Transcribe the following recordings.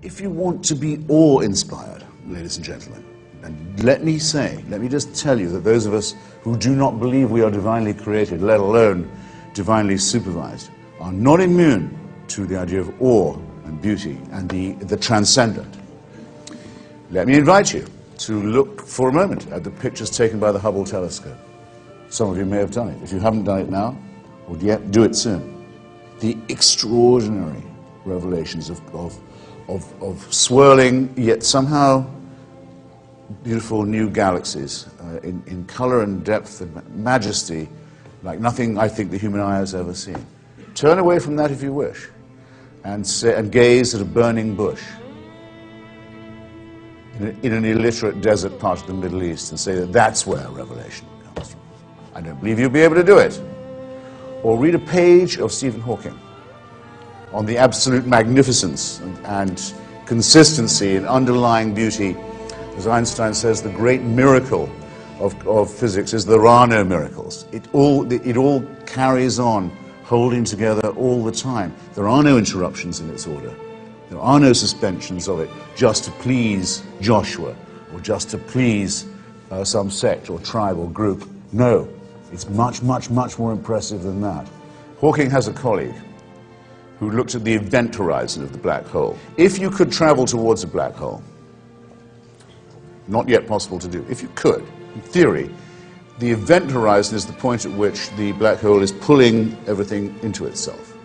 If you want to be awe-inspired, ladies and gentlemen, and let me say, let me just tell you that those of us who do not believe we are divinely created, let alone divinely supervised, are not immune to the idea of awe and beauty and the, the transcendent. Let me invite you to look for a moment at the pictures taken by the Hubble telescope. Some of you may have done it. If you haven't done it now, or yet, do it soon. The extraordinary revelations of, of, of, of swirling, yet somehow beautiful new galaxies uh, in, in color and depth and majesty like nothing I think the human eye has ever seen. Turn away from that if you wish and, say, and gaze at a burning bush in, a, in an illiterate desert part of the Middle East and say that that's where revelation comes from. I don't believe you'll be able to do it. Or read a page of Stephen Hawking on the absolute magnificence and, and consistency and underlying beauty. As Einstein says, the great miracle of, of physics is there are no miracles. It all, it all carries on, holding together all the time. There are no interruptions in its order. There are no suspensions of it just to please Joshua or just to please uh, some sect or tribe or group. No, it's much, much, much more impressive than that. Hawking has a colleague who looked at the event horizon of the black hole. If you could travel towards a black hole, not yet possible to do, if you could, in theory, the event horizon is the point at which the black hole is pulling everything into itself.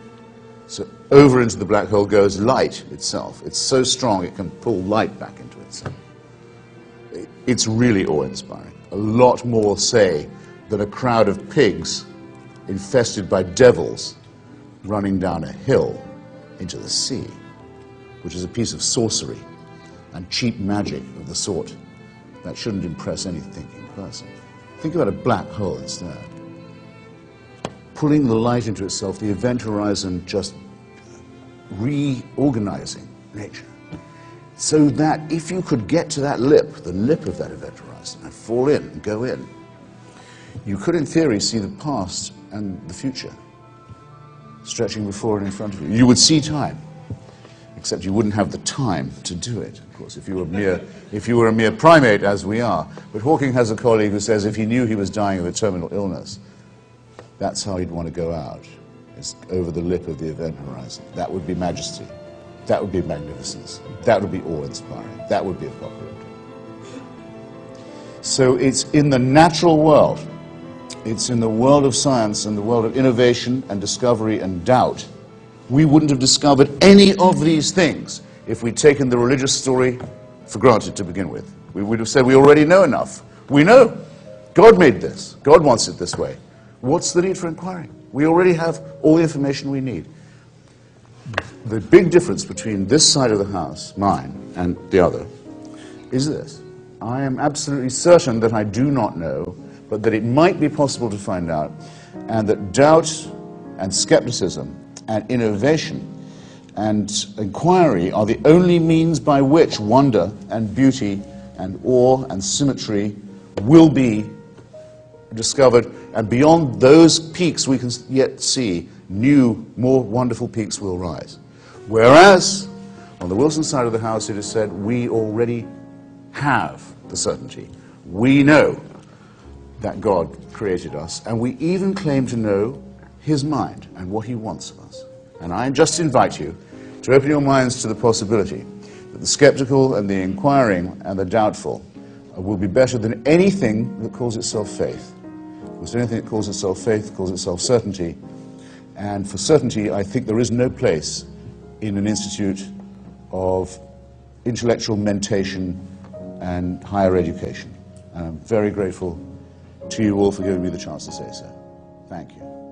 So over into the black hole goes light itself. It's so strong it can pull light back into itself. It's really awe-inspiring. A lot more, say, than a crowd of pigs infested by devils running down a hill into the sea, which is a piece of sorcery and cheap magic of the sort that shouldn't impress any thinking person. Think about a black hole instead. Pulling the light into itself, the event horizon just reorganizing nature. So that if you could get to that lip, the lip of that event horizon, and fall in and go in, you could, in theory, see the past and the future stretching before and in front of you. You would see time, except you wouldn't have the time to do it, of course, if you were, mere, if you were a mere primate, as we are. But Hawking has a colleague who says if he knew he was dying of a terminal illness, that's how he'd want to go out, is over the lip of the event horizon. That would be majesty. That would be magnificence. That would be awe-inspiring. That would be apocalyptic. So it's in the natural world it's in the world of science and the world of innovation and discovery and doubt. We wouldn't have discovered any of these things if we'd taken the religious story for granted to begin with. We would have said we already know enough. We know. God made this. God wants it this way. What's the need for inquiring? We already have all the information we need. The big difference between this side of the house, mine, and the other, is this. I am absolutely certain that I do not know but that it might be possible to find out, and that doubt and skepticism and innovation and inquiry are the only means by which wonder and beauty and awe and symmetry will be discovered, and beyond those peaks we can yet see, new, more wonderful peaks will rise. Whereas, on the Wilson side of the house, it is said, we already have the certainty. We know that God created us, and we even claim to know his mind and what he wants of us. And I just invite you to open your minds to the possibility that the skeptical and the inquiring and the doubtful will be better than anything that calls itself faith. Because anything that calls itself faith calls itself certainty. And for certainty, I think there is no place in an institute of intellectual mentation and higher education. And I'm very grateful to you all for giving me the chance to say so. Thank you.